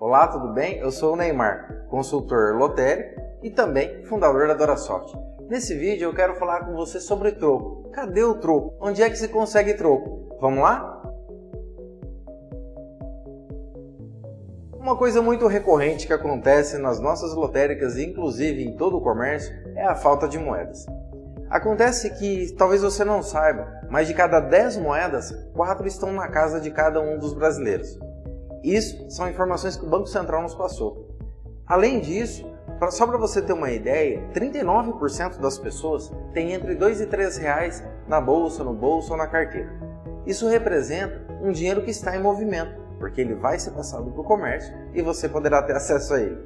Olá, tudo bem? Eu sou o Neymar, consultor lotérico e também fundador da DoraSoft. Nesse vídeo eu quero falar com você sobre troco. Cadê o troco? Onde é que se consegue troco? Vamos lá? Uma coisa muito recorrente que acontece nas nossas lotéricas e inclusive em todo o comércio é a falta de moedas. Acontece que, talvez você não saiba, mas de cada 10 moedas, 4 estão na casa de cada um dos brasileiros. Isso são informações que o Banco Central nos passou. Além disso, só para você ter uma ideia, 39% das pessoas têm entre 2 e 3 reais na bolsa, no bolso ou na carteira. Isso representa um dinheiro que está em movimento, porque ele vai ser passado para o comércio e você poderá ter acesso a ele.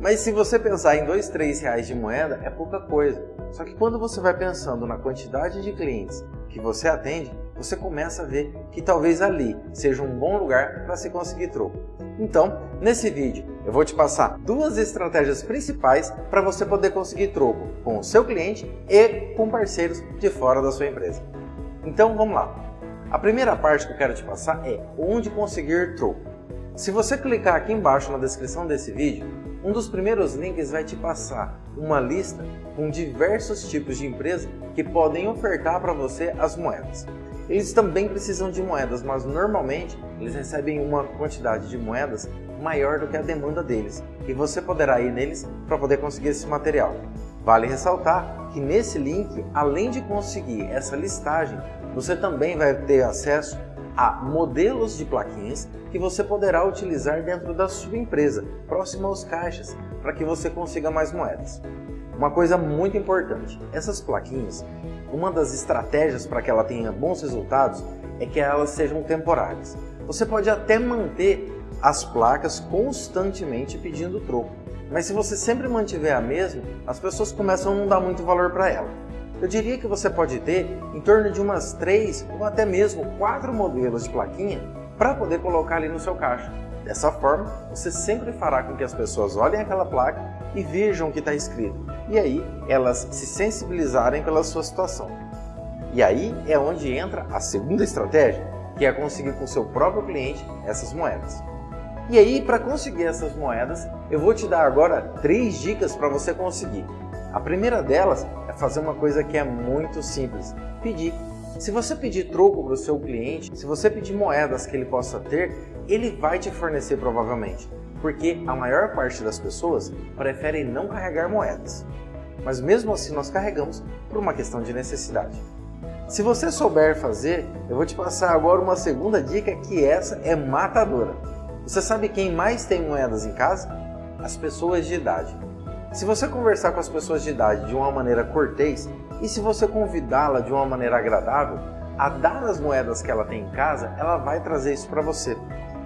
Mas se você pensar em 2, 3 reais de moeda, é pouca coisa. Só que quando você vai pensando na quantidade de clientes que você atende, você começa a ver que talvez ali seja um bom lugar para se conseguir troco. Então, nesse vídeo, eu vou te passar duas estratégias principais para você poder conseguir troco com o seu cliente e com parceiros de fora da sua empresa. Então, vamos lá. A primeira parte que eu quero te passar é onde conseguir troco. Se você clicar aqui embaixo na descrição desse vídeo, um dos primeiros links vai te passar uma lista com diversos tipos de empresas que podem ofertar para você as moedas. Eles também precisam de moedas, mas normalmente eles recebem uma quantidade de moedas maior do que a demanda deles e você poderá ir neles para poder conseguir esse material. Vale ressaltar que nesse link, além de conseguir essa listagem, você também vai ter acesso a modelos de plaquinhas que você poderá utilizar dentro da sua empresa, próximo aos caixas, para que você consiga mais moedas. Uma coisa muito importante, essas plaquinhas, uma das estratégias para que ela tenha bons resultados é que elas sejam temporárias. Você pode até manter as placas constantemente pedindo troco, mas se você sempre mantiver a mesma, as pessoas começam a não dar muito valor para ela. Eu diria que você pode ter em torno de umas três ou até mesmo quatro modelos de plaquinha para poder colocar ali no seu caixa. Dessa forma, você sempre fará com que as pessoas olhem aquela placa e vejam o que está escrito, e aí elas se sensibilizarem pela sua situação. E aí é onde entra a segunda estratégia, que é conseguir com seu próprio cliente essas moedas. E aí, para conseguir essas moedas, eu vou te dar agora três dicas para você conseguir. A primeira delas é fazer uma coisa que é muito simples, pedir. Se você pedir troco para o seu cliente, se você pedir moedas que ele possa ter, ele vai te fornecer provavelmente, porque a maior parte das pessoas preferem não carregar moedas. Mas mesmo assim nós carregamos por uma questão de necessidade. Se você souber fazer, eu vou te passar agora uma segunda dica que essa é matadora. Você sabe quem mais tem moedas em casa? As pessoas de idade. Se você conversar com as pessoas de idade de uma maneira cortês e se você convidá-la de uma maneira agradável, a dar as moedas que ela tem em casa, ela vai trazer isso para você.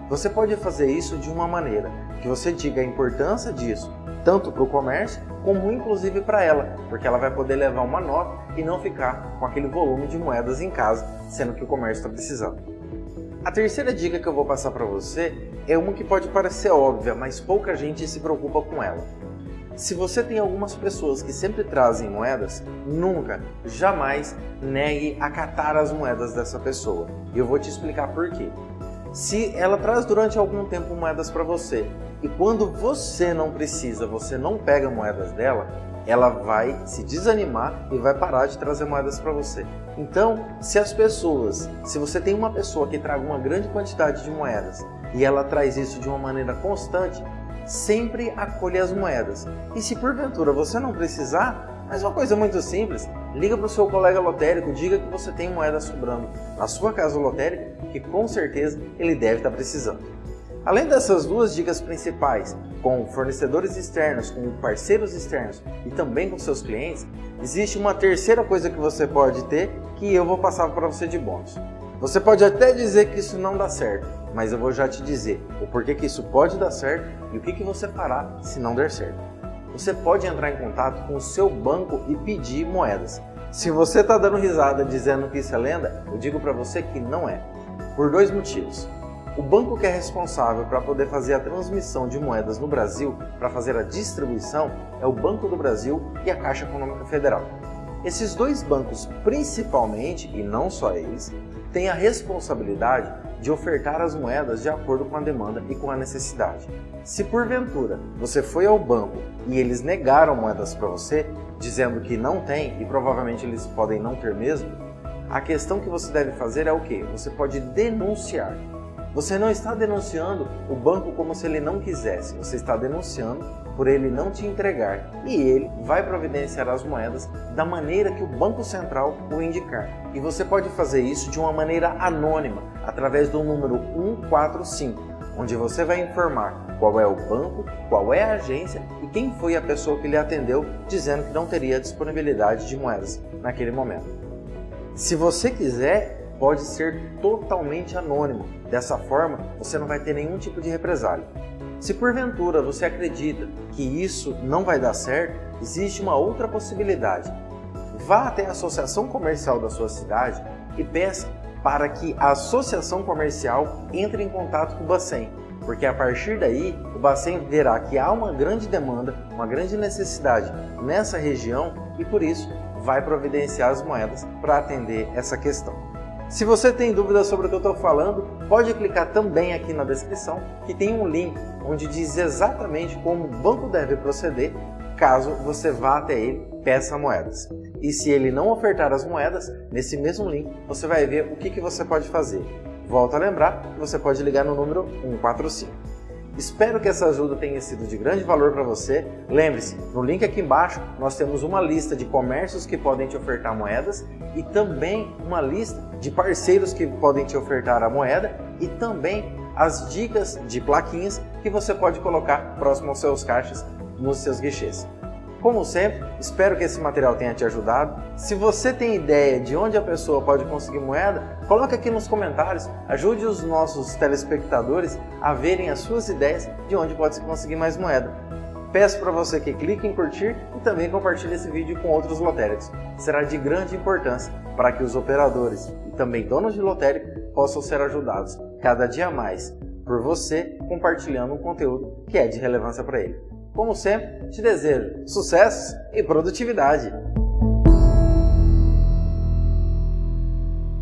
Você pode fazer isso de uma maneira que você diga a importância disso, tanto para o comércio, como inclusive para ela, porque ela vai poder levar uma nota e não ficar com aquele volume de moedas em casa, sendo que o comércio está precisando. A terceira dica que eu vou passar para você é uma que pode parecer óbvia, mas pouca gente se preocupa com ela. Se você tem algumas pessoas que sempre trazem moedas, nunca, jamais negue acatar as moedas dessa pessoa. E eu vou te explicar por quê. Se ela traz durante algum tempo moedas para você e quando você não precisa, você não pega moedas dela, ela vai se desanimar e vai parar de trazer moedas para você. Então, se as pessoas, se você tem uma pessoa que traga uma grande quantidade de moedas e ela traz isso de uma maneira constante, sempre acolha as moedas. E se porventura você não precisar, mas uma coisa muito simples, liga para o seu colega lotérico, diga que você tem moeda sobrando na sua casa lotérica, que com certeza ele deve estar precisando. Além dessas duas dicas principais, com fornecedores externos, com parceiros externos e também com seus clientes, existe uma terceira coisa que você pode ter que eu vou passar para você de bônus. Você pode até dizer que isso não dá certo, mas eu vou já te dizer o porquê que isso pode dar certo e o que, que você fará se não der certo. Você pode entrar em contato com o seu banco e pedir moedas. Se você está dando risada dizendo que isso é lenda, eu digo para você que não é. Por dois motivos. O banco que é responsável para poder fazer a transmissão de moedas no Brasil, para fazer a distribuição, é o Banco do Brasil e a Caixa Econômica Federal. Esses dois bancos, principalmente, e não só eles, têm a responsabilidade de ofertar as moedas de acordo com a demanda e com a necessidade. Se porventura você foi ao banco e eles negaram moedas para você, dizendo que não tem e provavelmente eles podem não ter mesmo, a questão que você deve fazer é o que? Você pode denunciar. Você não está denunciando o banco como se ele não quisesse, você está denunciando por ele não te entregar e ele vai providenciar as moedas da maneira que o Banco Central o indicar. E você pode fazer isso de uma maneira anônima, através do número 145, onde você vai informar qual é o banco, qual é a agência e quem foi a pessoa que lhe atendeu dizendo que não teria disponibilidade de moedas naquele momento. Se você quiser, pode ser totalmente anônimo. Dessa forma, você não vai ter nenhum tipo de represália. Se porventura você acredita que isso não vai dar certo, existe uma outra possibilidade. Vá até a associação comercial da sua cidade e peça para que a associação comercial entre em contato com o Bacen, porque a partir daí o Bacen verá que há uma grande demanda, uma grande necessidade nessa região e por isso vai providenciar as moedas para atender essa questão. Se você tem dúvidas sobre o que eu estou falando, pode clicar também aqui na descrição, que tem um link onde diz exatamente como o banco deve proceder caso você vá até ele peça moedas. E se ele não ofertar as moedas, nesse mesmo link você vai ver o que, que você pode fazer. Volto a lembrar que você pode ligar no número 145. Espero que essa ajuda tenha sido de grande valor para você. Lembre-se, no link aqui embaixo nós temos uma lista de comércios que podem te ofertar moedas e também uma lista de parceiros que podem te ofertar a moeda e também as dicas de plaquinhas que você pode colocar próximo aos seus caixas nos seus guichês. Como sempre, espero que esse material tenha te ajudado. Se você tem ideia de onde a pessoa pode conseguir moeda, coloque aqui nos comentários. Ajude os nossos telespectadores a verem as suas ideias de onde pode se conseguir mais moeda. Peço para você que clique em curtir e também compartilhe esse vídeo com outros lotéricos. Será de grande importância para que os operadores e também donos de lotérico possam ser ajudados cada dia mais por você compartilhando um conteúdo que é de relevância para ele. Como sempre, te desejo sucesso e produtividade!